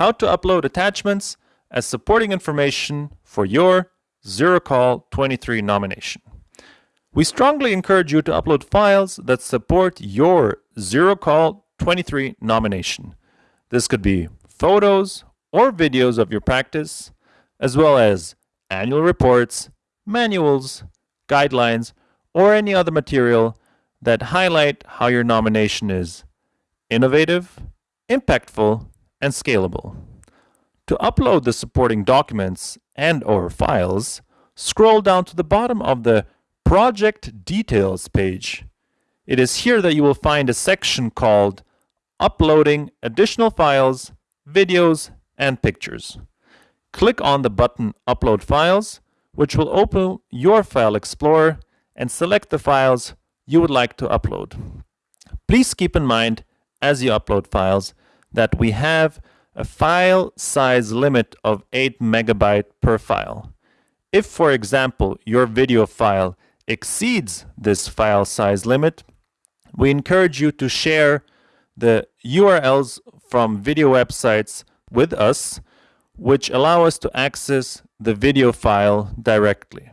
how to upload attachments as supporting information for your ZeroCall 23 nomination. We strongly encourage you to upload files that support your ZeroCall 23 nomination. This could be photos or videos of your practice, as well as annual reports, manuals, guidelines, or any other material that highlight how your nomination is innovative, impactful, and scalable. To upload the supporting documents and or files, scroll down to the bottom of the Project Details page. It is here that you will find a section called Uploading Additional Files, Videos, and Pictures. Click on the button Upload Files, which will open your File Explorer and select the files you would like to upload. Please keep in mind as you upload files that we have a file size limit of 8 megabyte per file. If, for example, your video file exceeds this file size limit, we encourage you to share the URLs from video websites with us, which allow us to access the video file directly.